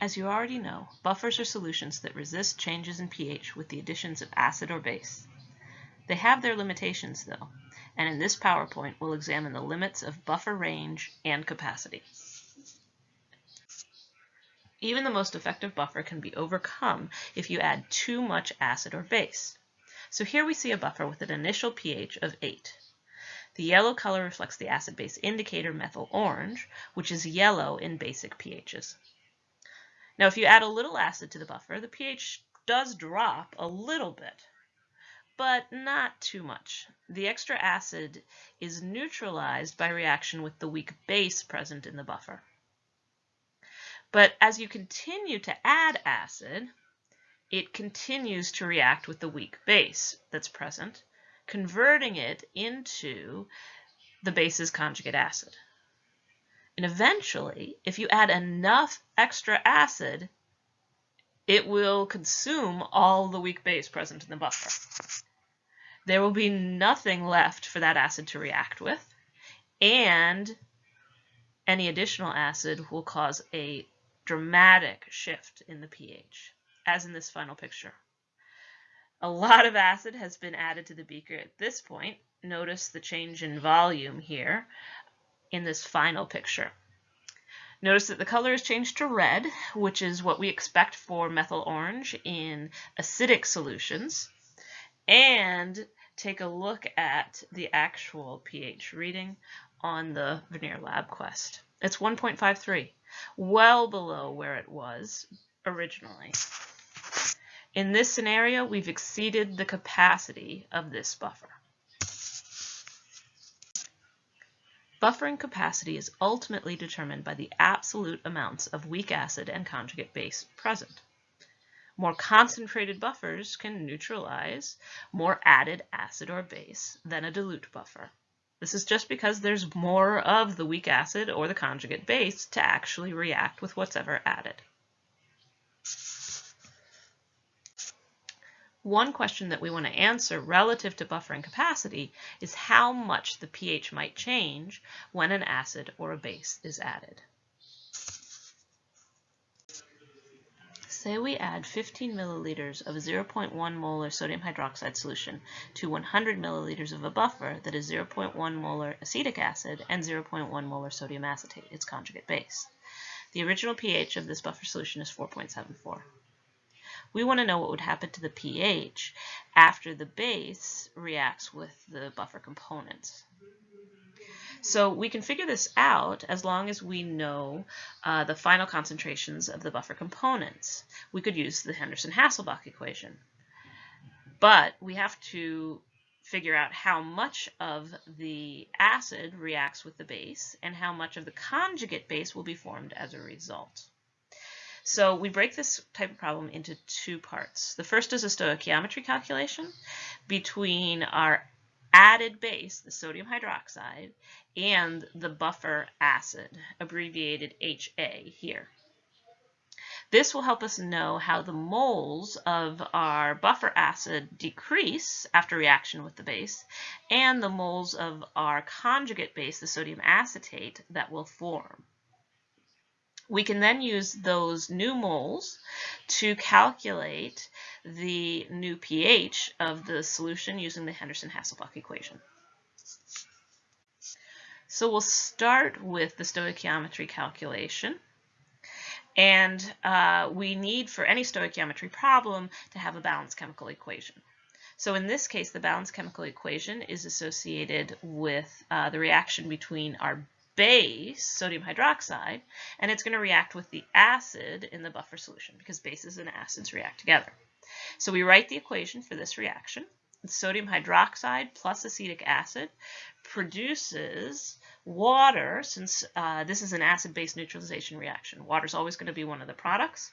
As you already know, buffers are solutions that resist changes in pH with the additions of acid or base. They have their limitations though, and in this PowerPoint we'll examine the limits of buffer range and capacity. Even the most effective buffer can be overcome if you add too much acid or base. So here we see a buffer with an initial pH of 8. The yellow color reflects the acid-base indicator methyl orange, which is yellow in basic pHs. Now, if you add a little acid to the buffer, the pH does drop a little bit, but not too much. The extra acid is neutralized by reaction with the weak base present in the buffer. But as you continue to add acid, it continues to react with the weak base that's present, converting it into the base's conjugate acid. And eventually, if you add enough extra acid, it will consume all the weak base present in the buffer. There will be nothing left for that acid to react with, and any additional acid will cause a dramatic shift in the pH, as in this final picture. A lot of acid has been added to the beaker at this point. Notice the change in volume here in this final picture. Notice that the color is changed to red, which is what we expect for methyl orange in acidic solutions. And take a look at the actual pH reading on the Vernier LabQuest. It's 1.53, well below where it was originally. In this scenario, we've exceeded the capacity of this buffer. Buffering capacity is ultimately determined by the absolute amounts of weak acid and conjugate base present. More concentrated buffers can neutralize more added acid or base than a dilute buffer. This is just because there's more of the weak acid or the conjugate base to actually react with what's ever added. One question that we want to answer relative to buffering capacity is how much the pH might change when an acid or a base is added. Say we add 15 milliliters of 0.1 molar sodium hydroxide solution to 100 milliliters of a buffer that is 0.1 molar acetic acid and 0.1 molar sodium acetate, its conjugate base. The original pH of this buffer solution is 4.74. We want to know what would happen to the pH after the base reacts with the buffer components. So we can figure this out as long as we know uh, the final concentrations of the buffer components. We could use the Henderson-Hasselbalch equation. But we have to figure out how much of the acid reacts with the base and how much of the conjugate base will be formed as a result. So we break this type of problem into two parts. The first is a stoichiometry calculation between our added base, the sodium hydroxide, and the buffer acid, abbreviated HA here. This will help us know how the moles of our buffer acid decrease after reaction with the base and the moles of our conjugate base, the sodium acetate, that will form. We can then use those new moles to calculate the new pH of the solution using the Henderson-Hasselbalch equation. So we'll start with the stoichiometry calculation. And uh, we need, for any stoichiometry problem, to have a balanced chemical equation. So in this case, the balanced chemical equation is associated with uh, the reaction between our base, sodium hydroxide, and it's going to react with the acid in the buffer solution because bases and acids react together. So we write the equation for this reaction. Sodium hydroxide plus acetic acid produces water, since uh, this is an acid-base neutralization reaction. Water is always going to be one of the products.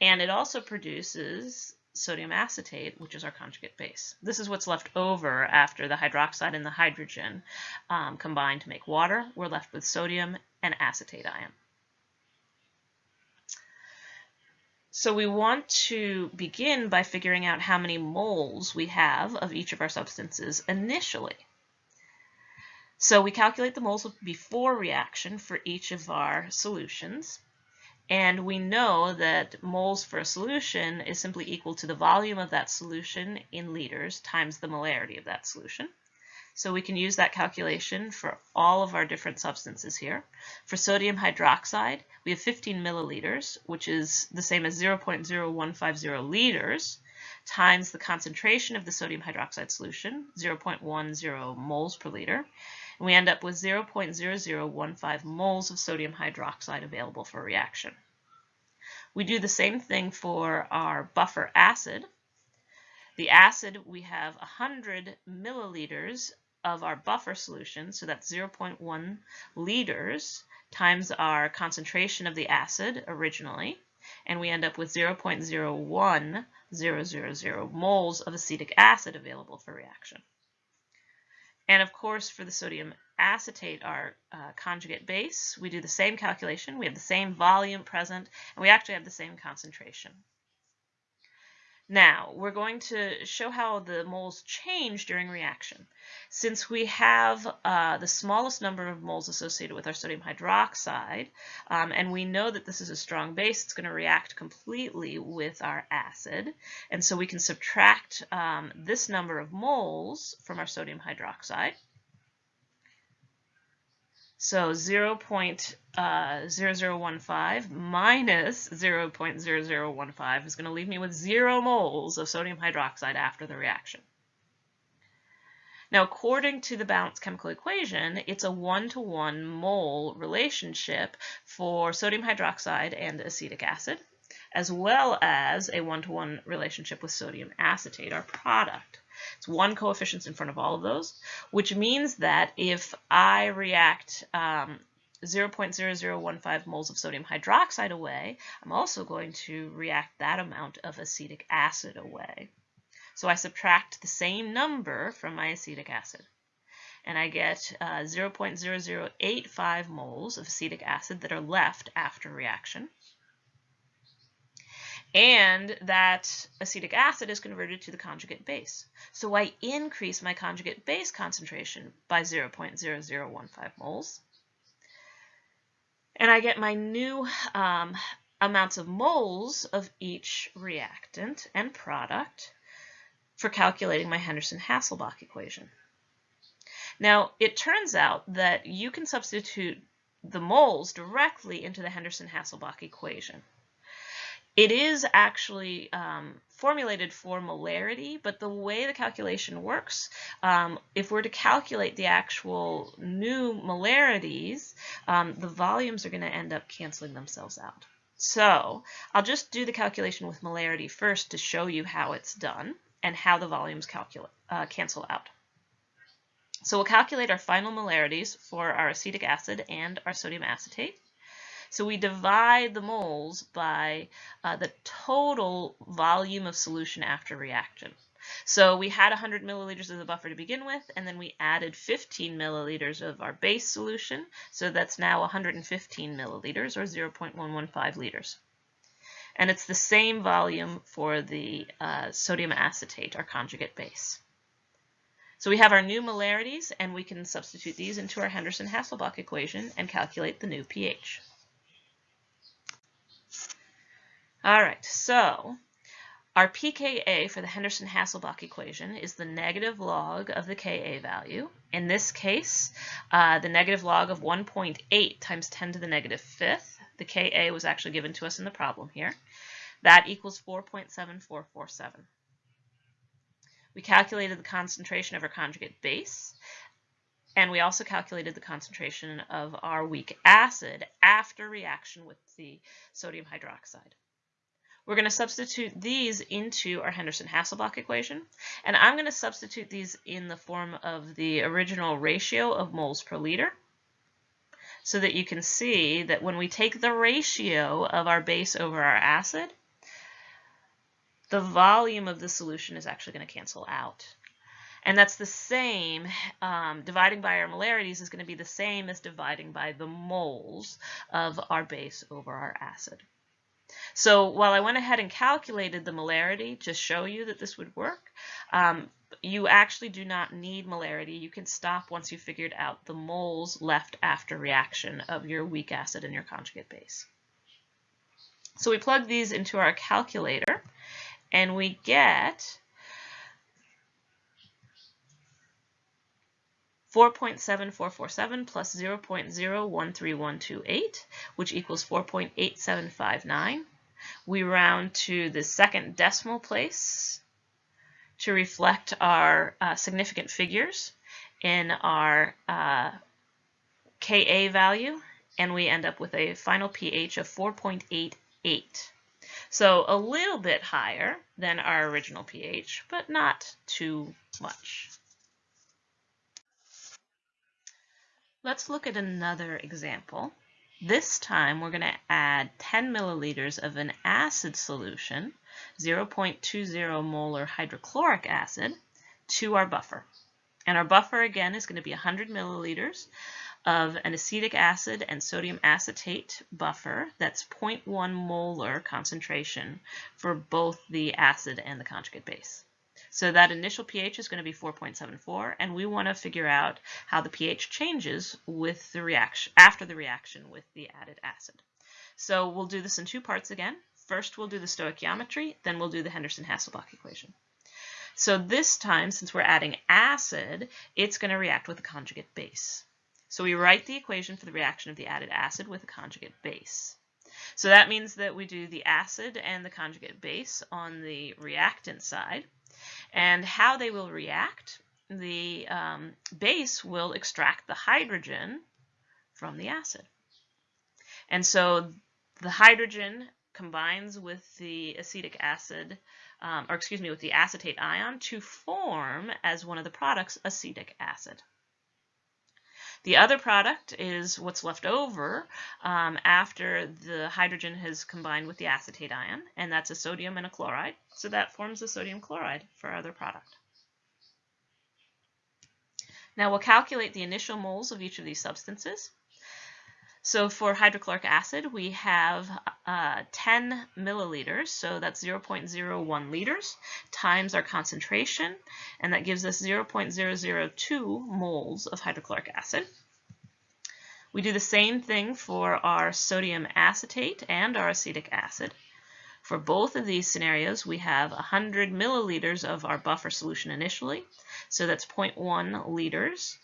And it also produces sodium acetate, which is our conjugate base. This is what's left over after the hydroxide and the hydrogen um, combine to make water. We're left with sodium and acetate ion. So we want to begin by figuring out how many moles we have of each of our substances initially. So we calculate the moles before reaction for each of our solutions. And we know that moles for a solution is simply equal to the volume of that solution in liters times the molarity of that solution. So we can use that calculation for all of our different substances here. For sodium hydroxide, we have 15 milliliters, which is the same as 0.0150 liters, times the concentration of the sodium hydroxide solution, 0.10 moles per liter. And we end up with 0.0015 moles of sodium hydroxide available for reaction. We do the same thing for our buffer acid. The acid, we have 100 milliliters of our buffer solution, so that's 0.1 liters times our concentration of the acid originally, and we end up with 0.01000 moles of acetic acid available for reaction. And of course, for the sodium acetate, our uh, conjugate base, we do the same calculation. We have the same volume present, and we actually have the same concentration. Now, we're going to show how the moles change during reaction. Since we have uh, the smallest number of moles associated with our sodium hydroxide, um, and we know that this is a strong base, it's going to react completely with our acid, and so we can subtract um, this number of moles from our sodium hydroxide. So 0.0015 uh, minus 0.0015 is going to leave me with 0 moles of sodium hydroxide after the reaction. Now, according to the balanced chemical equation, it's a one-to-one -one mole relationship for sodium hydroxide and acetic acid, as well as a one-to-one -one relationship with sodium acetate, our product. It's one coefficient in front of all of those, which means that if I react um, 0.0015 moles of sodium hydroxide away, I'm also going to react that amount of acetic acid away. So I subtract the same number from my acetic acid. And I get uh, 0.0085 moles of acetic acid that are left after reaction and that acetic acid is converted to the conjugate base. So I increase my conjugate base concentration by 0.0015 moles. And I get my new um, amounts of moles of each reactant and product for calculating my Henderson-Hasselbalch equation. Now, it turns out that you can substitute the moles directly into the Henderson-Hasselbalch equation. It is actually um, formulated for molarity, but the way the calculation works, um, if we're to calculate the actual new molarities, um, the volumes are going to end up canceling themselves out. So I'll just do the calculation with molarity first to show you how it's done and how the volumes uh, cancel out. So we'll calculate our final molarities for our acetic acid and our sodium acetate. So we divide the moles by uh, the total volume of solution after reaction. So we had 100 milliliters of the buffer to begin with, and then we added 15 milliliters of our base solution. So that's now 115 milliliters, or 0.115 liters. And it's the same volume for the uh, sodium acetate, our conjugate base. So we have our new molarities, and we can substitute these into our Henderson-Hasselbalch equation and calculate the new pH. All right, so our pKa for the Henderson-Hasselbalch equation is the negative log of the Ka value. In this case, uh, the negative log of 1.8 times 10 to the negative fifth. The Ka was actually given to us in the problem here. That equals 4.7447. We calculated the concentration of our conjugate base, and we also calculated the concentration of our weak acid after reaction with the sodium hydroxide. We're going to substitute these into our Henderson-Hasselbalch equation, and I'm going to substitute these in the form of the original ratio of moles per liter, so that you can see that when we take the ratio of our base over our acid, the volume of the solution is actually going to cancel out. And that's the same, um, dividing by our molarities is going to be the same as dividing by the moles of our base over our acid. So while I went ahead and calculated the molarity to show you that this would work, um, you actually do not need molarity. You can stop once you figured out the moles left after reaction of your weak acid and your conjugate base. So we plug these into our calculator and we get 4.7447 plus 0.013128, which equals 4.8759. We round to the second decimal place to reflect our uh, significant figures in our uh, Ka value, and we end up with a final pH of 4.88. So a little bit higher than our original pH, but not too much. Let's look at another example. This time we're going to add 10 milliliters of an acid solution, 0.20 molar hydrochloric acid, to our buffer. And our buffer again is going to be 100 milliliters of an acetic acid and sodium acetate buffer that's 0.1 molar concentration for both the acid and the conjugate base. So that initial pH is going to be 4.74, and we want to figure out how the pH changes with the reaction after the reaction with the added acid. So we'll do this in two parts again. First, we'll do the stoichiometry, then we'll do the Henderson-Hasselbalch equation. So this time, since we're adding acid, it's going to react with a conjugate base. So we write the equation for the reaction of the added acid with a conjugate base. So that means that we do the acid and the conjugate base on the reactant side. And how they will react, the um, base will extract the hydrogen from the acid. And so the hydrogen combines with the acetic acid, um, or excuse me, with the acetate ion to form as one of the products acetic acid. The other product is what's left over um, after the hydrogen has combined with the acetate ion, and that's a sodium and a chloride. So that forms the sodium chloride for our other product. Now we'll calculate the initial moles of each of these substances. So for hydrochloric acid, we have uh, 10 milliliters, so that's 0.01 liters, times our concentration, and that gives us 0.002 moles of hydrochloric acid. We do the same thing for our sodium acetate and our acetic acid. For both of these scenarios, we have 100 milliliters of our buffer solution initially, so that's 0.1 liters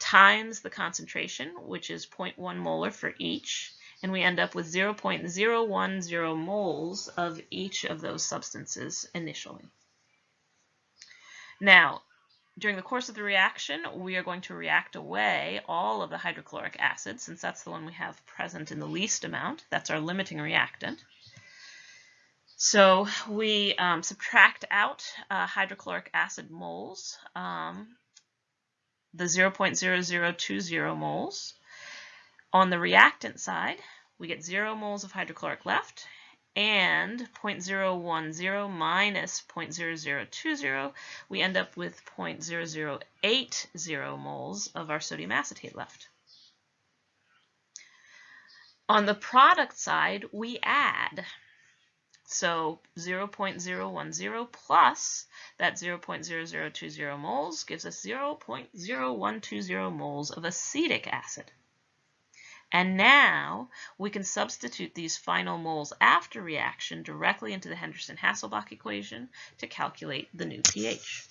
times the concentration, which is 0.1 molar for each, and we end up with 0.010 moles of each of those substances initially. Now, during the course of the reaction, we are going to react away all of the hydrochloric acid, since that's the one we have present in the least amount. That's our limiting reactant. So we um, subtract out uh, hydrochloric acid moles um, the 0.0020 moles. On the reactant side, we get 0 moles of hydrochloric left, and 0.010 minus 0.0020, we end up with 0.0080 moles of our sodium acetate left. On the product side, we add so 0.010 plus that 0.0020 moles gives us 0.0120 moles of acetic acid. And now we can substitute these final moles after reaction directly into the Henderson-Hasselbalch equation to calculate the new pH.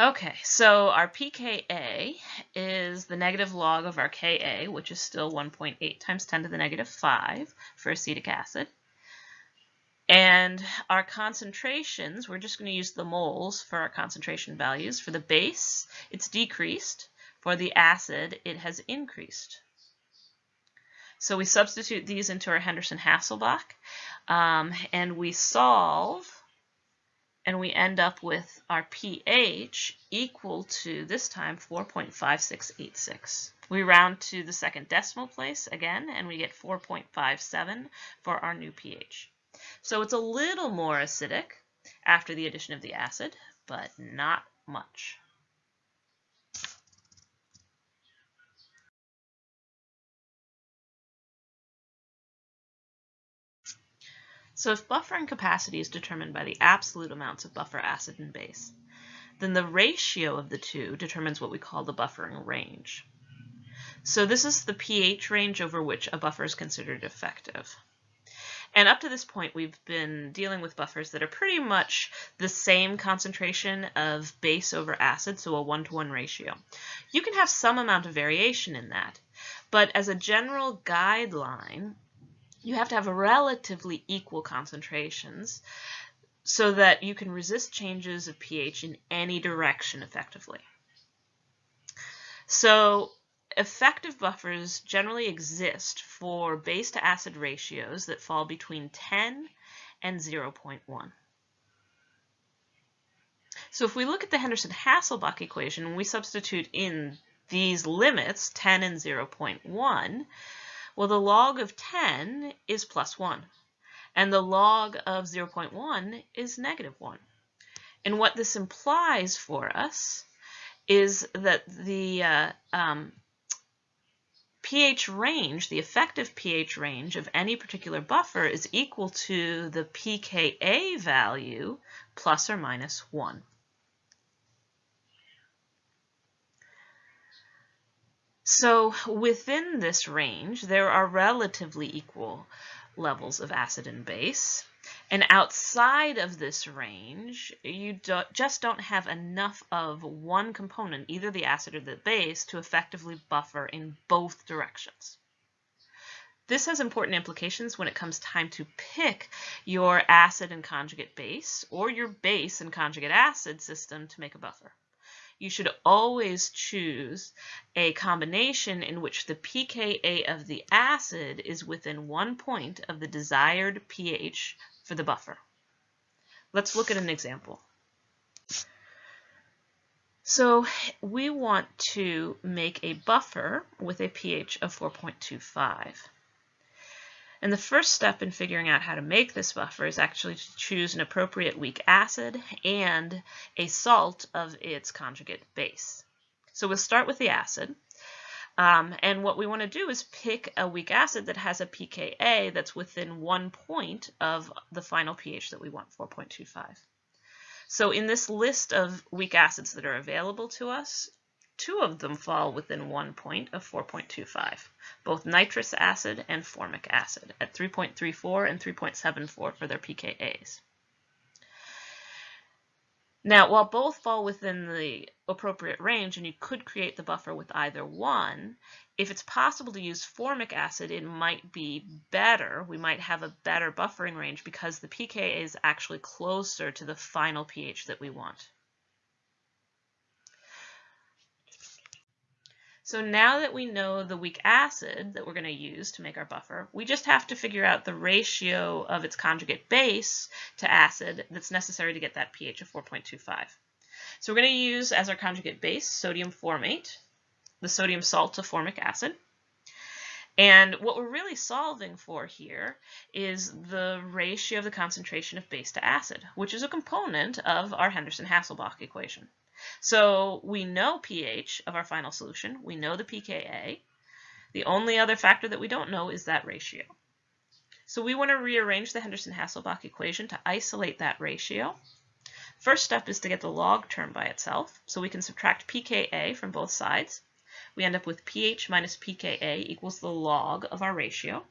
Okay, so our pKa is the negative log of our Ka, which is still 1.8 times 10 to the negative 5 for acetic acid. And our concentrations, we're just going to use the moles for our concentration values. For the base, it's decreased. For the acid, it has increased. So we substitute these into our Henderson-Hasselbalch, um, and we solve and we end up with our pH equal to, this time, 4.5686. We round to the second decimal place again, and we get 4.57 for our new pH. So it's a little more acidic after the addition of the acid, but not much. So if buffering capacity is determined by the absolute amounts of buffer acid and base, then the ratio of the two determines what we call the buffering range. So this is the pH range over which a buffer is considered effective. And up to this point, we've been dealing with buffers that are pretty much the same concentration of base over acid, so a one-to-one -one ratio. You can have some amount of variation in that, but as a general guideline, you have to have relatively equal concentrations so that you can resist changes of pH in any direction effectively. So effective buffers generally exist for base to acid ratios that fall between 10 and 0.1. So if we look at the Henderson-Hasselbalch equation we substitute in these limits, 10 and 0.1, well, the log of 10 is plus 1, and the log of 0.1 is negative 1. And what this implies for us is that the uh, um, pH range, the effective pH range of any particular buffer is equal to the pKa value plus or minus 1. So within this range, there are relatively equal levels of acid and base. And outside of this range, you do, just don't have enough of one component, either the acid or the base, to effectively buffer in both directions. This has important implications when it comes time to pick your acid and conjugate base or your base and conjugate acid system to make a buffer. You should always choose a combination in which the pKa of the acid is within one point of the desired pH for the buffer. Let's look at an example. So we want to make a buffer with a pH of 4.25. And the first step in figuring out how to make this buffer is actually to choose an appropriate weak acid and a salt of its conjugate base. So we'll start with the acid. Um, and what we want to do is pick a weak acid that has a pKa that's within one point of the final pH that we want, 4.25. So in this list of weak acids that are available to us, two of them fall within one point of 4.25, both nitrous acid and formic acid at 3.34 and 3.74 for their pKa's. Now, while both fall within the appropriate range and you could create the buffer with either one, if it's possible to use formic acid, it might be better. We might have a better buffering range because the pKa is actually closer to the final pH that we want. So now that we know the weak acid that we're going to use to make our buffer, we just have to figure out the ratio of its conjugate base to acid that's necessary to get that pH of 4.25. So we're going to use as our conjugate base sodium formate, the sodium salt of formic acid. And what we're really solving for here is the ratio of the concentration of base to acid, which is a component of our Henderson-Hasselbalch equation. So we know pH of our final solution. We know the pKa. The only other factor that we don't know is that ratio. So we want to rearrange the Henderson-Hasselbalch equation to isolate that ratio. First step is to get the log term by itself. So we can subtract pKa from both sides. We end up with pH minus pKa equals the log of our ratio.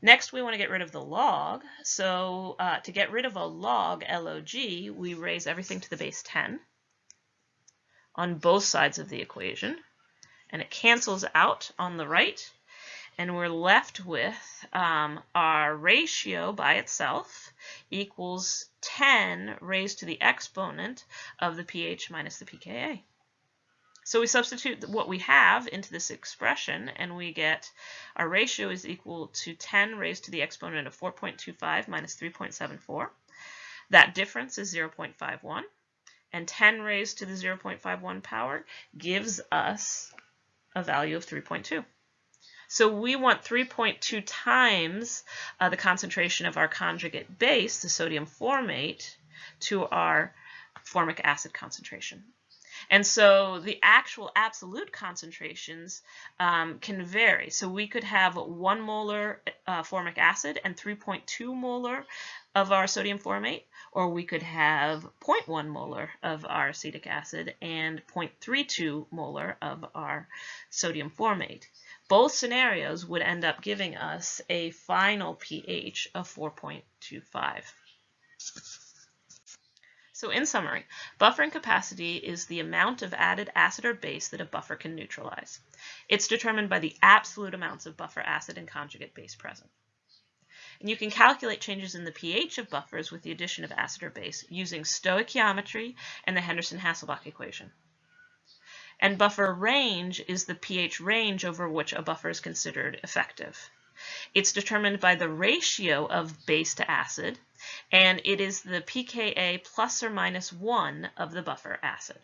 Next, we want to get rid of the log. So uh, to get rid of a log, log, we raise everything to the base 10 on both sides of the equation. And it cancels out on the right. And we're left with um, our ratio by itself equals 10 raised to the exponent of the pH minus the pKa. So we substitute what we have into this expression and we get our ratio is equal to 10 raised to the exponent of 4.25 minus 3.74. That difference is 0.51 and 10 raised to the 0.51 power gives us a value of 3.2. So we want 3.2 times uh, the concentration of our conjugate base, the sodium formate, to our formic acid concentration. And so the actual absolute concentrations um, can vary. So we could have 1 molar uh, formic acid and 3.2 molar of our sodium formate, or we could have 0.1 molar of our acetic acid and 0.32 molar of our sodium formate. Both scenarios would end up giving us a final pH of 4.25. So in summary, buffering capacity is the amount of added acid or base that a buffer can neutralize. It's determined by the absolute amounts of buffer acid and conjugate base present. And you can calculate changes in the pH of buffers with the addition of acid or base using stoichiometry and the Henderson-Hasselbalch equation. And buffer range is the pH range over which a buffer is considered effective. It's determined by the ratio of base to acid, and it is the pKa plus or minus 1 of the buffer acid.